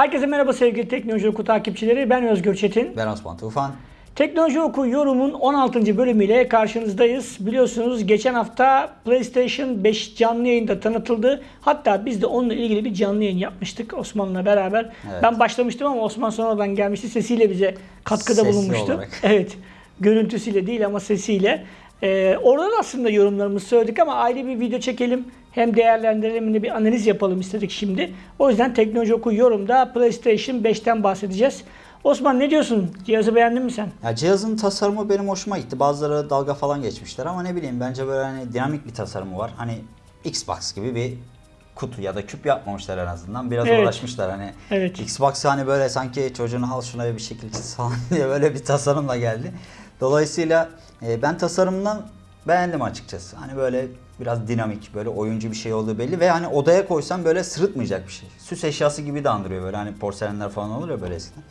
Herkese merhaba sevgili Teknoloji Oku takipçileri. Ben Özgür Çetin. Ben Osman Tufan. Teknoloji Oku yorumun 16. bölümüyle karşınızdayız. Biliyorsunuz geçen hafta PlayStation 5 canlı yayında tanıtıldı. Hatta biz de onunla ilgili bir canlı yayın yapmıştık Osman'la beraber. Evet. Ben başlamıştım ama Osman sonradan gelmişti. Sesiyle bize katkıda Sesli bulunmuştu. olarak. Evet. Görüntüsüyle değil ama sesiyle. Ee, oradan aslında yorumlarımızı söyledik ama ayrı bir video çekelim. Hem değerlendirelim hem de bir analiz yapalım istedik şimdi. O yüzden Teknoloji Oku yorumda PlayStation 5'ten bahsedeceğiz. Osman ne diyorsun? Cihazı beğendin mi sen? Ya cihazın tasarımı benim hoşuma gitti. Bazıları dalga falan geçmişler ama ne bileyim bence böyle hani dinamik bir tasarımı var. Hani Xbox gibi bir kutu ya da küp yapmamışlar en azından. Biraz Evet. uğraşmışlar hani. Evet. Xbox hani böyle sanki çocuğunu al şuna bir şekil çiz falan diye böyle bir tasarımla geldi. Dolayısıyla e, ben tasarımından beğendim açıkçası. Hani böyle biraz dinamik, böyle oyuncu bir şey olduğu belli ve hani odaya koysam böyle sırıtmayacak bir şey. Süs eşyası gibi de andırıyor böyle hani porselenler falan olur ya böyle eskiden.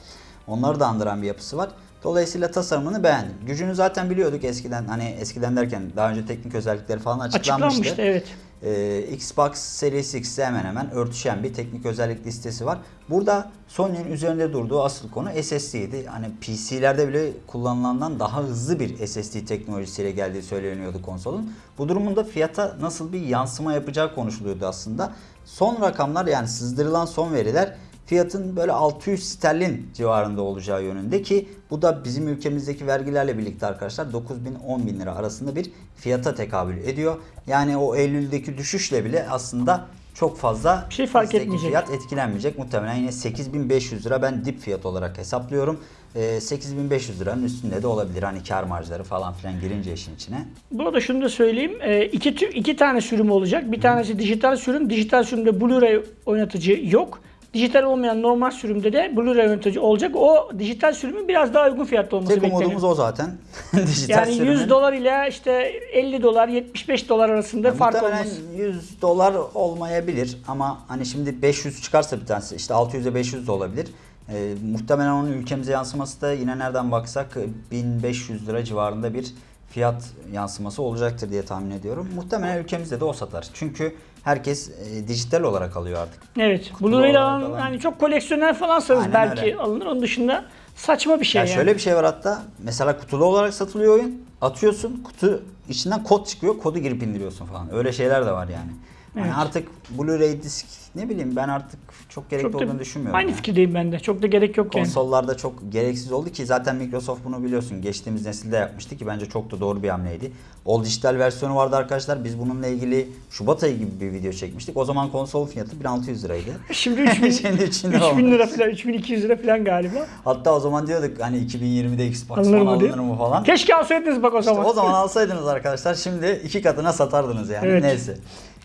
Onları da andıran bir yapısı var. Dolayısıyla tasarımını beğendim. Gücünü zaten biliyorduk eskiden hani eskiden derken daha önce teknik özellikleri falan açıklanmıştı. Açıklanmıştı evet. Ee, Xbox Series X'e hemen hemen örtüşen bir teknik özellik listesi var. Burada Sony'nin üzerinde durduğu asıl konu SSD'ydi. Hani PC'lerde bile kullanılandan daha hızlı bir SSD teknolojisiyle geldiği söyleniyordu konsolun. Bu durumunda fiyata nasıl bir yansıma yapacağı konuşuluyordu aslında. Son rakamlar yani sızdırılan son veriler fiyatın böyle 600 sterlin civarında olacağı yönünde ki bu da bizim ülkemizdeki vergilerle birlikte arkadaşlar 9 bin 10 bin lira arasında bir fiyata tekabül ediyor. Yani o Eylül'deki düşüşle bile aslında çok fazla Bir şey fark etmeyecek. fiyat etkilenmeyecek. Muhtemelen yine 8500 lira ben dip fiyat olarak hesaplıyorum. Ee, 8500 liranın üstünde de olabilir hani kar marjları falan filan girince işin içine. Burada şunu da söyleyeyim. Ee, iki, iki tane sürüm olacak. Bir tanesi dijital sürüm. Dijital sürümde Blu-ray oynatıcı yok. Dijital olmayan normal sürümde de Blu-ray oynatıcı olacak. O dijital sürümün biraz daha uygun fiyatlı olması Tek bekleniyor. umudumuz o zaten. Dijital Yani 100 sürümün- dolar ile işte 50 dolar, 75 dolar arasında Ya fark olması. 100 dolar olmayabilir ama hani şimdi 500 çıkarsa bir tanesi işte 600'e 500 de olabilir. Ee, muhtemelen onun ülkemize yansıması da yine nereden baksak 1500 lira civarında bir fiyat yansıması olacaktır diye tahmin ediyorum. Muhtemelen ülkemizde de o satar. Çünkü herkes e, dijital olarak alıyor artık. Evet. Kutu Blu-ray ile olarak alan, alan- yani çok koleksiyoner falansanız Aynen belki öyle. alınır. Onun dışında saçma bir şey Ya yani. şöyle bir şey var hatta mesela kutulu olarak satılıyor oyun. Atıyorsun kutu içinden kod çıkıyor. Kodu girip indiriyorsun falan. Öyle şeyler de var yani. Yani Evet. artık Blu-ray disk ne bileyim ben artık çok gerekli çok da, olduğunu düşünmüyorum. aynı ya. fikirdeyim ben de. Çok da gerek yok yani. Konsollarda çok gereksiz oldu ki zaten Microsoft bunu biliyorsun geçtiğimiz nesilde yapmıştı ki bence çok da doğru bir hamleydi. All dijital versiyonu vardı arkadaşlar. Biz bununla ilgili Şubat ayı gibi bir video çekmiştik. O zaman konsol fiyatı 1600 liraydı. Şimdi 3000, Şimdi 3000 lira 3000 olmuş. lira falan, 3200 lira falan galiba. Hatta o zaman diyorduk hani 2020'de Xbox Alınır mı alınır mı falan. Keşke alsaydınız bak o İşte zaman. o zaman alsaydınız arkadaşlar şimdi iki katına satardınız yani. Evet. Neyse.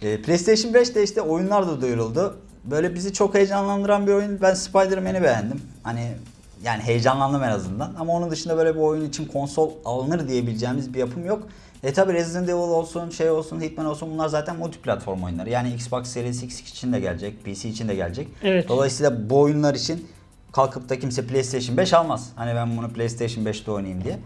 Ee, PlayStation 5'te işte oyunlar da duyuruldu. Böyle bizi çok heyecanlandıran bir oyun. Ben Spider-Man'i beğendim. Hani yani heyecanlandım en azından. Ama onun dışında böyle bir oyun için konsol alınır diyebileceğimiz bir yapım yok. E tabi Resident Evil olsun, şey olsun, Hitman olsun bunlar zaten multiplatform oyunları. Yani Xbox Series X için de gelecek, PC için de gelecek. Evet. Dolayısıyla bu oyunlar için kalkıp da kimse PlayStation 5 almaz. Hani ben bunu PlayStation 5'te oynayayım diye.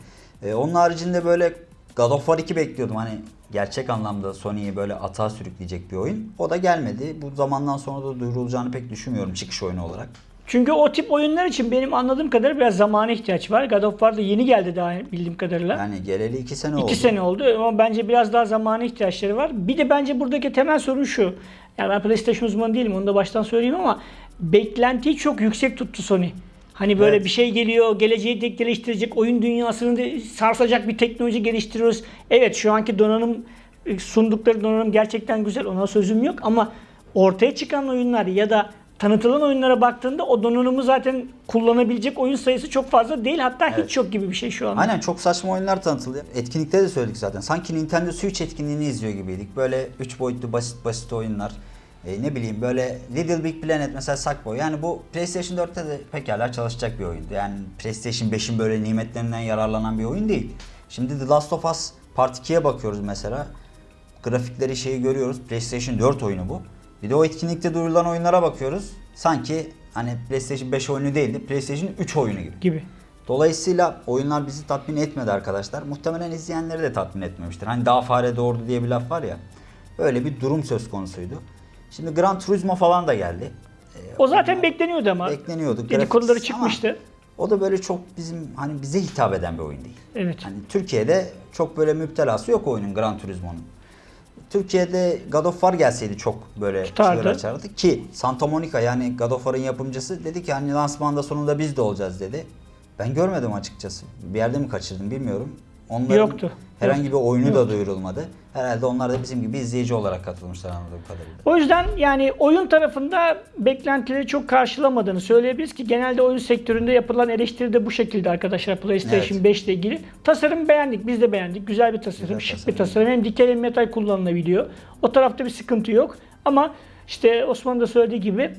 Ee, onun haricinde böyle God of War 2 bekliyordum. Hani gerçek anlamda Sony'yi böyle atağa sürükleyecek bir oyun. O da gelmedi. Bu zamandan sonra da duyurulacağını pek düşünmüyorum çıkış oyunu olarak. Çünkü o tip oyunlar için benim anladığım kadarıyla biraz zamana ihtiyaç var. God of War da yeni geldi daha bildiğim kadarıyla. Yani geleli 2 sene oldu. İki sene oldu ama bence biraz daha zamana ihtiyaçları var. Bir de bence buradaki temel sorun şu. Yani ben PlayStation uzmanı değilim onu da baştan söyleyeyim ama beklentiyi çok yüksek tuttu Sony. Hani böyle Evet. bir şey geliyor, geleceği tek geliştirecek, oyun dünyasını sarsacak bir teknoloji geliştiriyoruz. Evet şu anki donanım e, sundukları donanım gerçekten güzel ona sözüm yok ama ortaya çıkan oyunlar ya da tanıtılan oyunlara baktığında o donanımı zaten kullanabilecek oyun sayısı çok fazla değil hatta Evet. hiç yok gibi bir şey şu anda. Aynen çok saçma oyunlar tanıtıldı. Etkinlikte de söyledik zaten. Sanki Nintendo Switch etkinliğini izliyor gibiydik. Böyle 3 boyutlu basit basit oyunlar. E, ne bileyim böyle Little Big Planet mesela Sackboy. Yani bu PlayStation 4'te de pekala çalışacak bir oyundu. Yani PlayStation 5'in böyle nimetlerinden yararlanan bir oyun değil. Şimdi The Last of Us Part 2'ye bakıyoruz mesela. Grafikleri şeyi görüyoruz. PlayStation 4 oyunu bu. Bir de o etkinlikte duyurulan oyunlara bakıyoruz. Sanki hani PlayStation 5 oyunu değildi. PlayStation 3 oyunu gibi. gibi. Dolayısıyla oyunlar bizi tatmin etmedi arkadaşlar. Muhtemelen izleyenleri de tatmin etmemiştir. Hani daha fare doğurdu diye bir laf var ya. Öyle bir durum söz konusuydu. Şimdi Gran Turismo falan da geldi. O zaten bekleniyordu ama. bekleniyordu. Dedikoduları çıkmıştı. O da böyle çok bizim hani bize hitap eden bir oyun değil. Evet. Hani Türkiye'de çok böyle müptelası yok oyunun Gran Turismo'nun. Türkiye'de God of War gelseydi çok böyle Tutardı. çığır açardı ki Santa Monica yani God of War'ın yapımcısı dedi ki hani lansmanda sonunda biz de olacağız dedi. Ben görmedim açıkçası. Bir yerde mi kaçırdım bilmiyorum. Onların Yoktu. herhangi bir oyunu da Yoktu. duyurulmadı. Herhalde onlar da bizim gibi izleyici olarak katılmışlar anladığım kadarıyla. O yüzden yani oyun tarafında beklentileri çok karşılamadığını söyleyebiliriz ki genelde oyun sektöründe yapılan eleştiri de bu şekilde arkadaşlar PlayStation Evet. 5 ile ilgili. Tasarım beğendik, biz de beğendik. Güzel bir tasarım, Güzel şık tasarım. bir tasarım. Hem dikey hem metal kullanılabiliyor. O tarafta bir sıkıntı yok. Ama işte Osman da söylediği gibi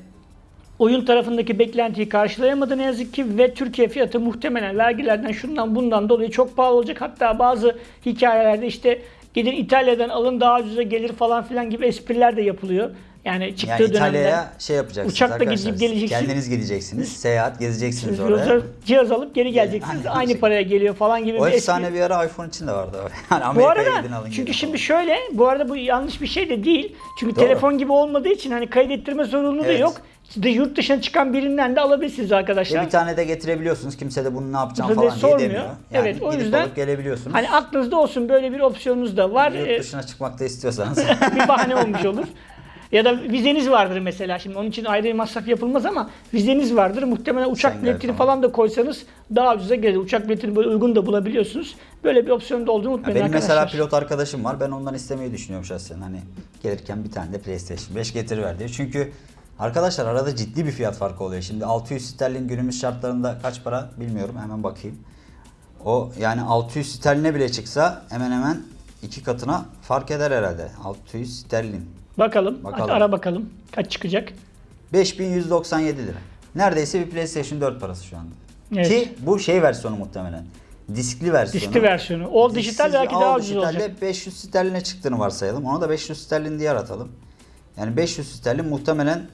oyun tarafındaki beklentiyi karşılayamadı ne yazık ki ve Türkiye fiyatı muhtemelen vergilerden şundan bundan dolayı çok pahalı olacak. Hatta bazı hikayelerde işte gidin İtalya'dan alın daha ucuza gelir falan filan gibi espriler de yapılıyor. Yani çıktığı Yani. İtalya'ya şey yapacaksınız Uçakla gidip geleceksin. Kendiniz gideceksiniz. Seyahat gezeceksiniz Siz oraya. cihaz alıp geri geleceksiniz. Aynen. Aynı paraya geliyor falan gibi O bir espri. efsane bir ara iPhone için de vardı. Yani Bu Amerika'ya arada gidin alın çünkü gelin şimdi şöyle bu arada bu yanlış bir şey de değil. Çünkü Doğru. telefon gibi olmadığı için hani kaydettirme zorunluluğu da Evet. yok. De yurt dışına çıkan birinden de alabilirsiniz Ve arkadaşlar. bir tane de getirebiliyorsunuz. Kimse de bunu ne yapacağım falan diye sormuyor. demiyor. Yani Evet, o yüzden gelebiliyorsunuz. Hani aklınızda olsun böyle bir opsiyonunuz da var. Yurt Ee, dışına çıkmak da istiyorsanız. bir bahane olmuş olur. Ya da vizeniz vardır mesela. Şimdi onun için ayrı bir masraf yapılmaz ama vizeniz vardır. Muhtemelen uçak Schengen biletini falan. falan da koysanız daha ucuza gelir. Uçak biletini böyle uygun da bulabiliyorsunuz. Böyle bir opsiyon da olduğunu unutmayın Benim arkadaşlar. mesela pilot arkadaşım var. Ben ondan istemeyi düşünüyorum şahsen. Hani gelirken bir tane de PlayStation 5 getiriver diyor. Çünkü arkadaşlar arada ciddi bir fiyat farkı oluyor. Şimdi 600 sterlin günümüz şartlarında kaç para bilmiyorum. Hemen bakayım. O yani 600 sterline bile çıksa hemen hemen iki katına fark eder herhalde. 600 sterlin. Bakalım. Bakalım. Ara bakalım. Kaç çıkacak? 5197 lira. Neredeyse bir PlayStation 4 parası şu anda. Evet. Ki bu şey versiyonu muhtemelen. Diskli versiyonu. Diskli versiyonu. O Disksiz dijital belki daha ucuz dijitalde olacak. 500 sterline çıktığını varsayalım. Ona da 500 sterlin diye aratalım. Yani 500 sterlin muhtemelen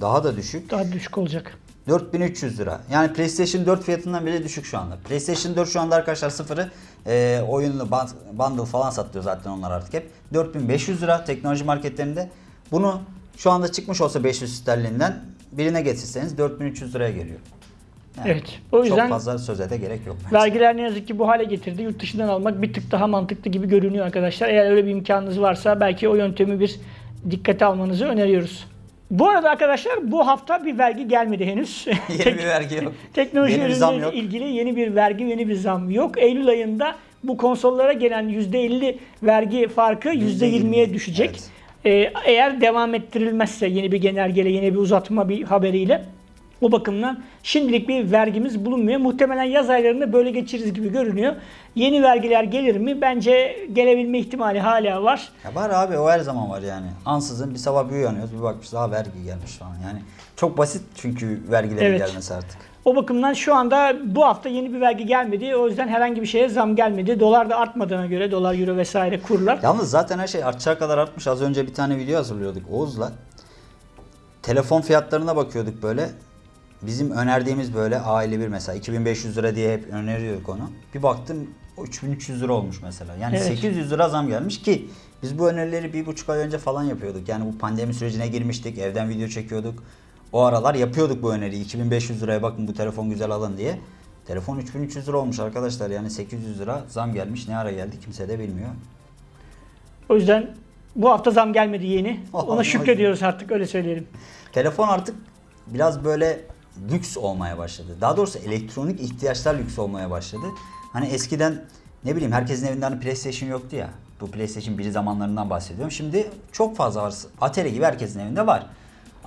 daha da düşük. Daha düşük olacak. 4300 lira. Yani PlayStation 4 fiyatından bile düşük şu anda. PlayStation 4 şu anda arkadaşlar sıfırı e, oyunlu band- bundle falan satıyor zaten onlar artık hep. 4500 lira teknoloji marketlerinde. Bunu şu anda çıkmış olsa 500 sterlinden birine getirseniz 4300 liraya geliyor. Yani Evet. O yüzden çok fazla söze de gerek yok. bence. vergiler ne yazık ki bu hale getirdi. Yurt dışından almak bir tık daha mantıklı gibi görünüyor arkadaşlar. Eğer öyle bir imkanınız varsa belki o yöntemi bir dikkate almanızı öneriyoruz. Bu arada arkadaşlar bu hafta bir vergi gelmedi henüz. Yeni bir vergi yok. Teknoloji Yeni ürünleriyle ilgili yeni bir vergi, yeni bir zam yok. Eylül ayında bu konsollara gelen %50 vergi farkı %20'ye düşecek. Evet. Ee, eğer devam ettirilmezse yeni bir genelgeyle, yeni bir uzatma bir haberiyle o bakımdan şimdilik bir vergimiz bulunmuyor. Muhtemelen yaz aylarında böyle geçiririz gibi görünüyor. Yeni vergiler gelir mi? Bence gelebilme ihtimali hala var. Ya var abi o her zaman var yani. Ansızın bir sabah bir uyanıyoruz bir bakmışız daha vergi gelmiş falan. Yani çok basit çünkü vergilerin Evet. gelmesi artık. O bakımdan şu anda bu hafta yeni bir vergi gelmedi. O yüzden herhangi bir şeye zam gelmedi. Dolar da artmadığına göre dolar, euro vesaire kurlar. Yalnız zaten her şey artacağı kadar artmış. Az önce bir tane video hazırlıyorduk Oğuz'la. Telefon fiyatlarına bakıyorduk böyle. Bizim önerdiğimiz böyle A51 mesela 2500 lira diye hep öneriyorduk onu. Bir baktım o 3300 lira olmuş mesela. Yani Evet. 800 lira zam gelmiş ki biz bu önerileri bir buçuk ay önce falan yapıyorduk. Yani bu pandemi sürecine girmiştik. Evden video çekiyorduk. O aralar yapıyorduk bu öneriyi. 2500 liraya bakın bu telefon güzel alın diye. Telefon 3300 lira olmuş arkadaşlar. Yani 800 lira zam gelmiş. Ne ara geldi kimse de bilmiyor. O yüzden bu hafta zam gelmedi yeni. Ona şükrediyoruz artık öyle söyleyelim. Telefon artık biraz böyle lüks olmaya başladı. Daha doğrusu elektronik ihtiyaçlar lüks olmaya başladı. Hani eskiden ne bileyim herkesin evinde hani PlayStation yoktu ya. Bu PlayStation 1 zamanlarından bahsediyorum. Şimdi çok fazla var. Atari gibi herkesin evinde var.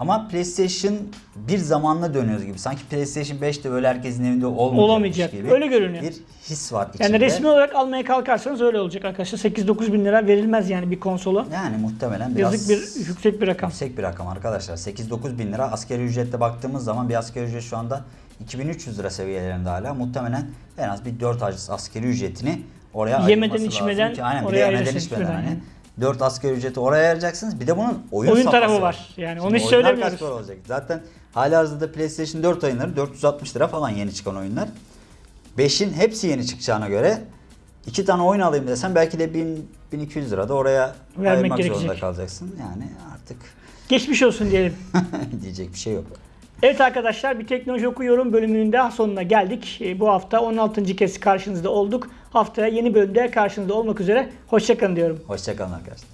Ama PlayStation bir zamanla dönüyoruz gibi. Sanki PlayStation 5 de böyle herkesin evinde olmayacakmış Olamayacak. gibi. Öyle görünüyor. Bir his var içinde. Yani resmi olarak almaya kalkarsanız öyle olacak arkadaşlar. 8-9 bin lira verilmez yani bir konsola. Yani muhtemelen biraz Yazık bir yüksek bir rakam. Yüksek bir rakam arkadaşlar. 8-9 bin lira asgari ücretle baktığımız zaman bir asgari ücret şu anda 2300 lira seviyelerinde hala. Muhtemelen en az bir 4 asgari ücretini oraya Yemeden, ayırması içmeden lazım ki, aynen, bir de oraya yemeden içmeden falan hani. Yani. 4 asgari ücreti oraya ayıracaksınız. Bir de bunun oyun, Oyun tarafı var. Yani Şimdi onu hiç söylemiyoruz. olacak? Zaten hali hazırda PlayStation 4 oyunları 460 lira falan yeni çıkan oyunlar. 5'in hepsi yeni çıkacağına göre iki tane oyun alayım desem belki de 1200 lira da oraya Vermek ayırmak zorunda gerekecek. kalacaksın. Yani artık Geçmiş olsun diyelim. diyecek bir şey yok. Evet arkadaşlar bir teknoloji okuyorum bölümünün daha sonuna geldik. E, Bu hafta 16. kez karşınızda olduk. Haftaya yeni bölümde karşınızda olmak üzere. Hoşçakalın diyorum. Hoşçakalın arkadaşlar.